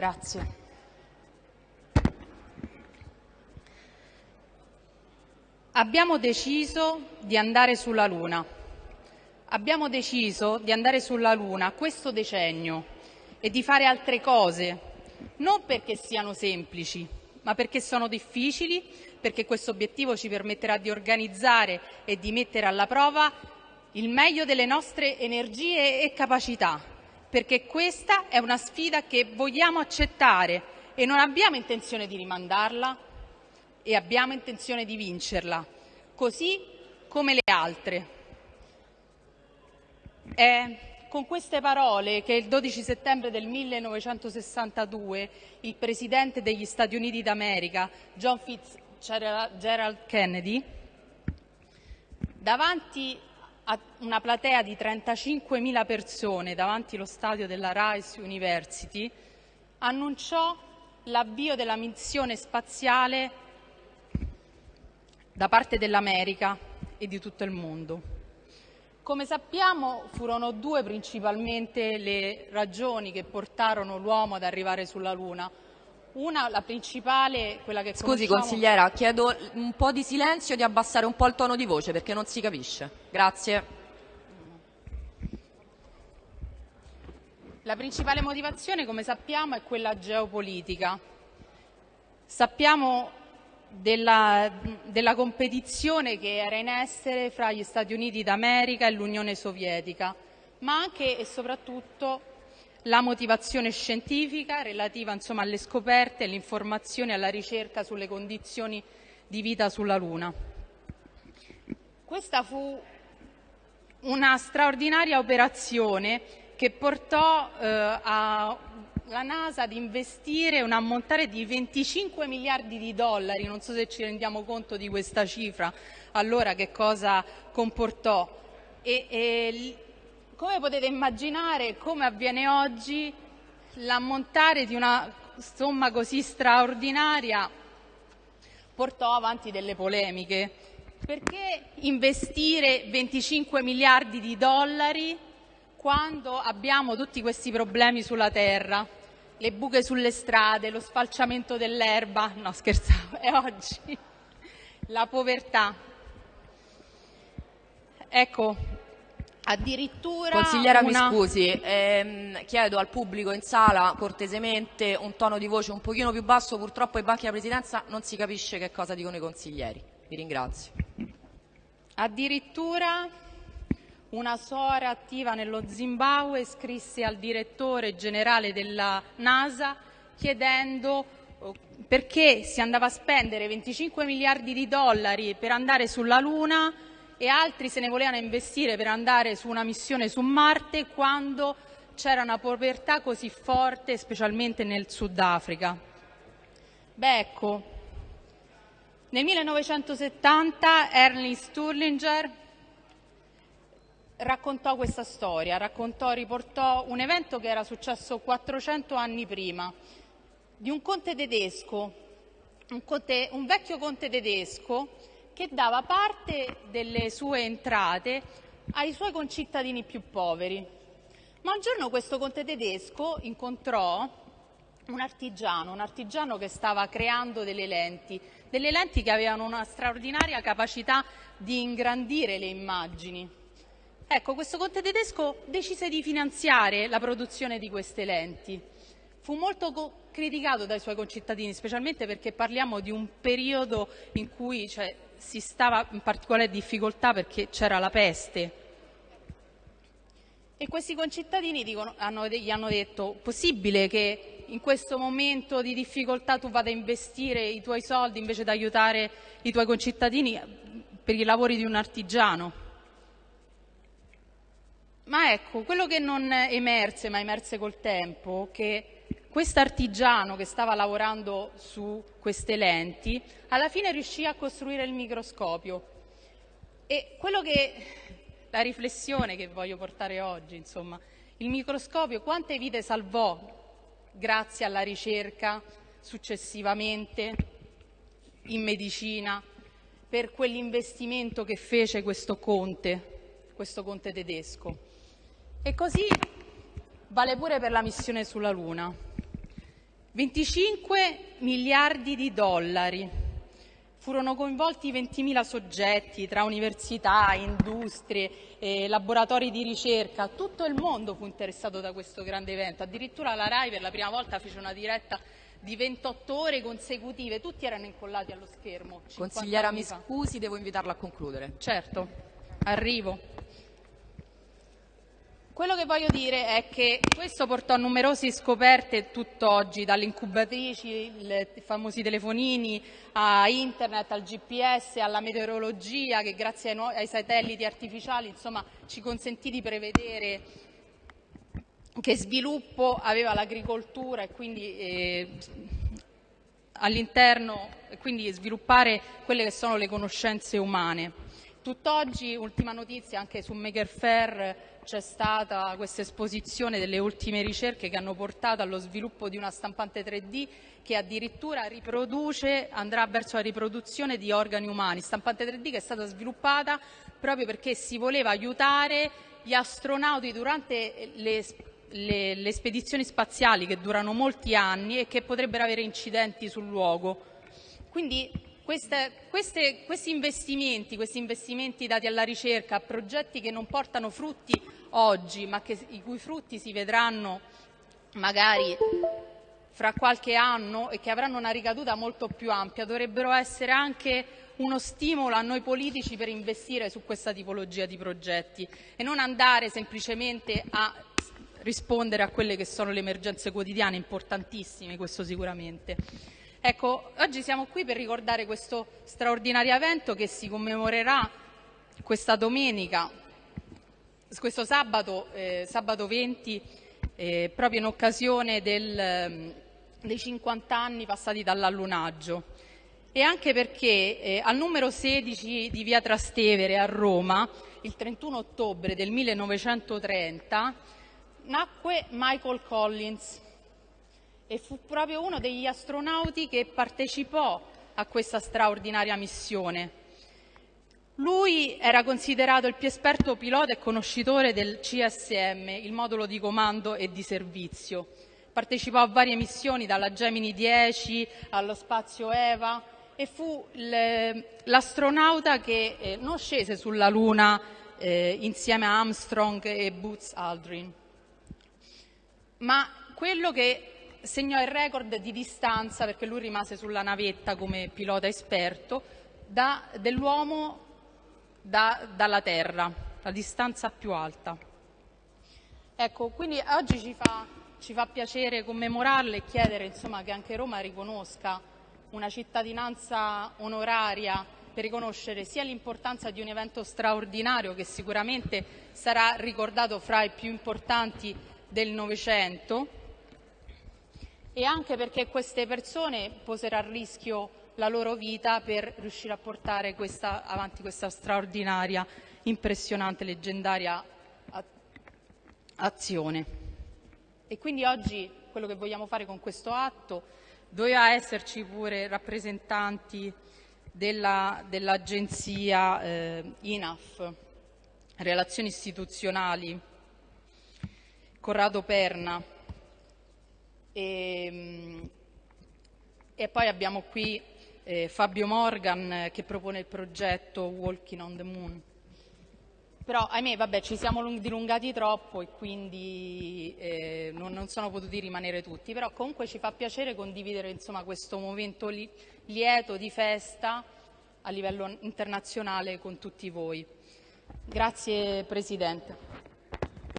Grazie. Abbiamo deciso di andare sulla Luna. Abbiamo deciso di andare sulla Luna questo decennio e di fare altre cose, non perché siano semplici, ma perché sono difficili, perché questo obiettivo ci permetterà di organizzare e di mettere alla prova il meglio delle nostre energie e capacità, perché questa è una sfida che vogliamo accettare e non abbiamo intenzione di rimandarla e abbiamo intenzione di vincerla, così come le altre. È con queste parole che il 12 settembre del 1962 il presidente degli Stati Uniti d'America, John Fitzgerald Kennedy, davanti una platea di 35.000 persone davanti allo stadio della Rice University, annunciò l'avvio della missione spaziale da parte dell'America e di tutto il mondo. Come sappiamo furono due principalmente le ragioni che portarono l'uomo ad arrivare sulla Luna. Una, la principale, quella che Scusi conosciamo... consigliera, chiedo un po' di silenzio e di abbassare un po' il tono di voce perché non si capisce. Grazie. La principale motivazione, come sappiamo, è quella geopolitica. Sappiamo della, della competizione che era in essere fra gli Stati Uniti d'America e l'Unione Sovietica, ma anche e soprattutto la motivazione scientifica relativa insomma, alle scoperte, alle informazioni, alla ricerca sulle condizioni di vita sulla Luna. Questa fu una straordinaria operazione che portò eh, a la NASA ad investire un ammontare di 25 miliardi di dollari, non so se ci rendiamo conto di questa cifra, allora che cosa comportò. E, e come potete immaginare, come avviene oggi, l'ammontare di una somma così straordinaria portò avanti delle polemiche. Perché investire 25 miliardi di dollari quando abbiamo tutti questi problemi sulla Terra? le buche sulle strade, lo sfalciamento dell'erba, no scherzavo, è oggi la povertà. Ecco, addirittura Consigliera una... mi scusi, ehm, chiedo al pubblico in sala cortesemente un tono di voce un pochino più basso, purtroppo ai banchi della Presidenza non si capisce che cosa dicono i consiglieri. Vi ringrazio. Addirittura una suora attiva nello Zimbabwe scrisse al direttore generale della NASA chiedendo oh, perché si andava a spendere 25 miliardi di dollari per andare sulla Luna e altri se ne volevano investire per andare su una missione su Marte quando c'era una povertà così forte, specialmente nel Sudafrica. Beh, ecco, nel 1970 Ernest Sturlinger raccontò questa storia, raccontò, riportò un evento che era successo 400 anni prima, di un conte tedesco, un, conte, un vecchio conte tedesco che dava parte delle sue entrate ai suoi concittadini più poveri. Ma un giorno questo conte tedesco incontrò un artigiano, un artigiano che stava creando delle lenti, delle lenti che avevano una straordinaria capacità di ingrandire le immagini. Ecco, questo conte tedesco decise di finanziare la produzione di queste lenti. Fu molto criticato dai suoi concittadini, specialmente perché parliamo di un periodo in cui cioè, si stava in particolare difficoltà perché c'era la peste. E questi concittadini dicono, hanno, gli hanno detto, possibile che in questo momento di difficoltà tu vada a investire i tuoi soldi invece di aiutare i tuoi concittadini per i lavori di un artigiano? Ma ecco, quello che non emerse, ma emerse col tempo, che questo artigiano che stava lavorando su queste lenti, alla fine riuscì a costruire il microscopio. E quello che, la riflessione che voglio portare oggi, insomma, il microscopio quante vite salvò grazie alla ricerca successivamente in medicina per quell'investimento che fece questo conte, questo conte tedesco. E così vale pure per la missione sulla Luna. 25 miliardi di dollari. Furono coinvolti 20.000 soggetti tra università, industrie, eh, laboratori di ricerca. Tutto il mondo fu interessato da questo grande evento. Addirittura la RAI per la prima volta fece una diretta di 28 ore consecutive. Tutti erano incollati allo schermo. Consigliera, mi scusi, devo invitarla a concludere. Certo, arrivo. Quello che voglio dire è che questo portò a numerose scoperte tutt'oggi, dalle incubatrici, i famosi telefonini, a internet, al GPS, alla meteorologia, che grazie ai, ai satelliti artificiali insomma, ci consentì di prevedere che sviluppo aveva l'agricoltura e quindi eh, all'interno quindi sviluppare quelle che sono le conoscenze umane. Tutt'oggi, ultima notizia, anche su Maker Fair c'è stata questa esposizione delle ultime ricerche che hanno portato allo sviluppo di una stampante 3D che addirittura riproduce, andrà verso la riproduzione di organi umani, stampante 3D che è stata sviluppata proprio perché si voleva aiutare gli astronauti durante le, le, le spedizioni spaziali che durano molti anni e che potrebbero avere incidenti sul luogo. Quindi queste, queste, questi, investimenti, questi investimenti dati alla ricerca, a progetti che non portano frutti oggi, ma che, i cui frutti si vedranno magari fra qualche anno e che avranno una ricaduta molto più ampia, dovrebbero essere anche uno stimolo a noi politici per investire su questa tipologia di progetti e non andare semplicemente a rispondere a quelle che sono le emergenze quotidiane, importantissime questo sicuramente. Ecco, oggi siamo qui per ricordare questo straordinario evento che si commemorerà questa domenica, questo sabato, eh, sabato 20, eh, proprio in occasione del, ehm, dei 50 anni passati dall'allunaggio. E anche perché eh, al numero 16 di via Trastevere a Roma, il 31 ottobre del 1930, nacque Michael Collins, e fu proprio uno degli astronauti che partecipò a questa straordinaria missione. Lui era considerato il più esperto pilota e conoscitore del CSM, il modulo di comando e di servizio. Partecipò a varie missioni, dalla Gemini 10 allo spazio EVA, e fu l'astronauta che eh, non scese sulla Luna eh, insieme a Armstrong e Boots Aldrin, ma quello che segnò il record di distanza, perché lui rimase sulla navetta come pilota esperto, da, dell'uomo da, dalla Terra, la distanza più alta. Ecco, quindi oggi ci fa, ci fa piacere commemorarle e chiedere insomma, che anche Roma riconosca una cittadinanza onoraria per riconoscere sia l'importanza di un evento straordinario che sicuramente sarà ricordato fra i più importanti del Novecento, e anche perché queste persone posero a rischio la loro vita per riuscire a portare questa, avanti questa straordinaria, impressionante, leggendaria azione. E quindi oggi quello che vogliamo fare con questo atto doveva esserci pure rappresentanti dell'agenzia dell eh, INAF, Relazioni Istituzionali, Corrado Perna, e, ehm, e poi abbiamo qui eh, Fabio Morgan eh, che propone il progetto Walking on the Moon. Però ahimè vabbè, ci siamo dilungati troppo e quindi eh, non, non, sono potuti rimanere tutti, però comunque ci fa piacere condividere insomma, questo momento li, lieto di festa a livello internazionale con tutti voi. Grazie Presidente.